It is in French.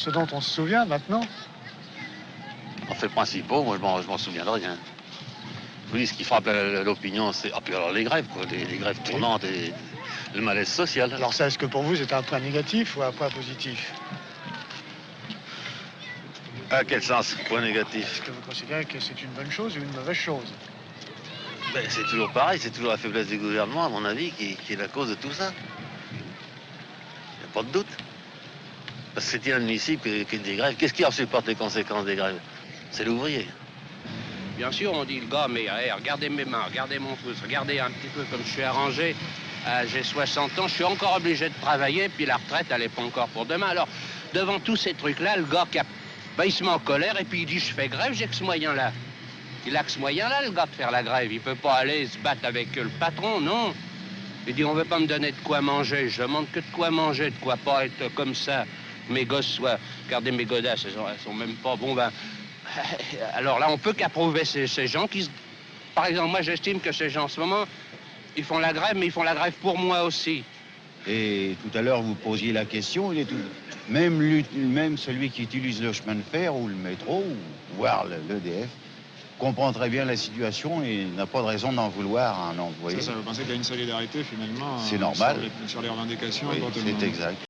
ce dont on se souvient maintenant En fait, principaux, moi, je m'en souviens de rien. Dis, ce qui frappe l'opinion, c'est... Ah, puis alors les grèves, quoi, les, grèves tournantes et le malaise social. Alors ça, est-ce que pour vous, c'est un point négatif ou un point positif? À quel sens, point négatif? Est-ce que vous considérez que c'est une bonne chose ou une mauvaise chose? Ben, C'est toujours pareil, c'est toujours la faiblesse du gouvernement, à mon avis, qui, qui est la cause de tout ça. Il n'y a pas de doute. Parce que c'est inadmissible qu'il y ait des grèves. Qu'est-ce qui en supporte les conséquences des grèves? C'est l'ouvrier. Bien sûr, on dit le gars, mais regardez mes mains, regardez mon pouce, regardez un petit peu comme je suis arrangé. Euh, j'ai 60 ans, je suis encore obligé de travailler, puis la retraite, elle n'est pas encore pour demain. Alors, devant tous ces trucs-là, le gars, qui a... Ben, il se met en colère et puis il dit, je fais grève, j'ai que ce moyen-là. Il a que ce moyen-là, le gars, de faire la grève. Il peut pas aller se battre avec le patron, non. Il dit, on veut pas me donner de quoi manger. Je demande que de quoi manger, de quoi pas être comme ça mes gosses soient... Regardez mes godasses, elles sont, sont même pas... Bon, ben... Alors là, on peut qu'approuver ces, gens qui... Par exemple, moi, j'estime que ces gens, en ce moment, ils font la grève, mais ils font la grève pour moi aussi. Et tout à l'heure, vous posiez la question, il est tout... même, même celui qui utilise le chemin de fer ou le métro, ou voire l'EDF, comprend très bien la situation et n'a pas de raison d'en vouloir à un employé. Ça, ça veut penser qu'il y a une solidarité finalement C'est normal. Sur les, revendications. c'est exact.